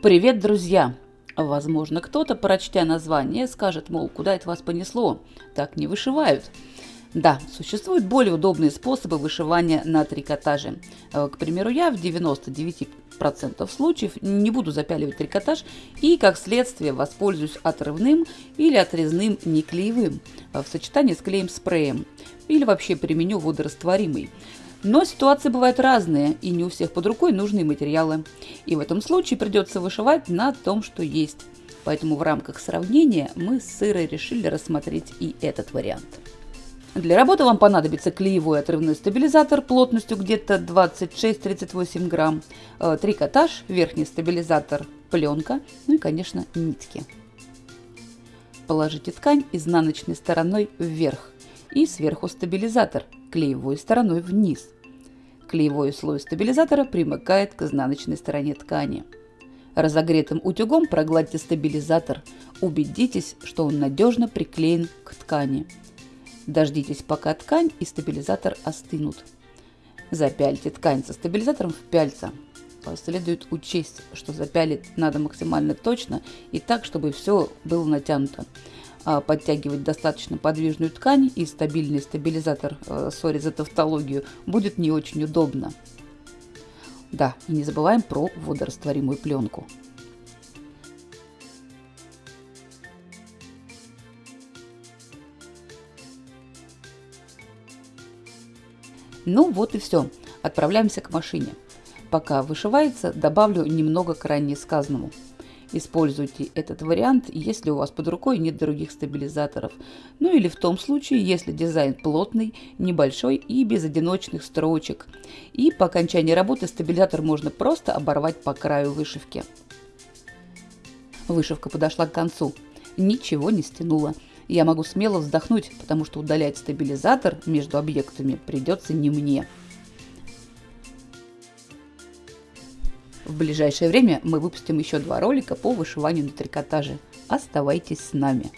Привет, друзья! Возможно, кто-то, прочтя название, скажет, мол, куда это вас понесло? Так не вышивают. Да, существуют более удобные способы вышивания на трикотаже. Э, к примеру, я в 99% случаев не буду запяливать трикотаж и, как следствие, воспользуюсь отрывным или отрезным неклеевым э, в сочетании с клеем-спреем или вообще применю водорастворимый. Но ситуации бывают разные, и не у всех под рукой нужные материалы. И в этом случае придется вышивать на том, что есть. Поэтому в рамках сравнения мы с Сырой решили рассмотреть и этот вариант. Для работы вам понадобится клеевой отрывной стабилизатор плотностью где-то 26-38 грамм, э, трикотаж, верхний стабилизатор, пленка, ну и, конечно, нитки. Положите ткань изнаночной стороной вверх и сверху стабилизатор клеевой стороной вниз. Клеевой слой стабилизатора примыкает к изнаночной стороне ткани. Разогретым утюгом прогладьте стабилизатор. Убедитесь, что он надежно приклеен к ткани. Дождитесь, пока ткань и стабилизатор остынут. Запяльте ткань со стабилизатором в пяльца. Следует учесть, что запялить надо максимально точно и так, чтобы все было натянуто. А, подтягивать достаточно подвижную ткань и стабильный стабилизатор, э, сори за тавтологию, будет не очень удобно. Да, и не забываем про водорастворимую пленку. Ну вот и все. Отправляемся к машине. Пока вышивается, добавлю немного к ранее сказанному. Используйте этот вариант, если у вас под рукой нет других стабилизаторов. Ну или в том случае, если дизайн плотный, небольшой и без одиночных строчек. И по окончании работы стабилизатор можно просто оборвать по краю вышивки. Вышивка подошла к концу. Ничего не стянула. Я могу смело вздохнуть, потому что удалять стабилизатор между объектами придется не мне. В ближайшее время мы выпустим еще два ролика по вышиванию на трикотаже. Оставайтесь с нами!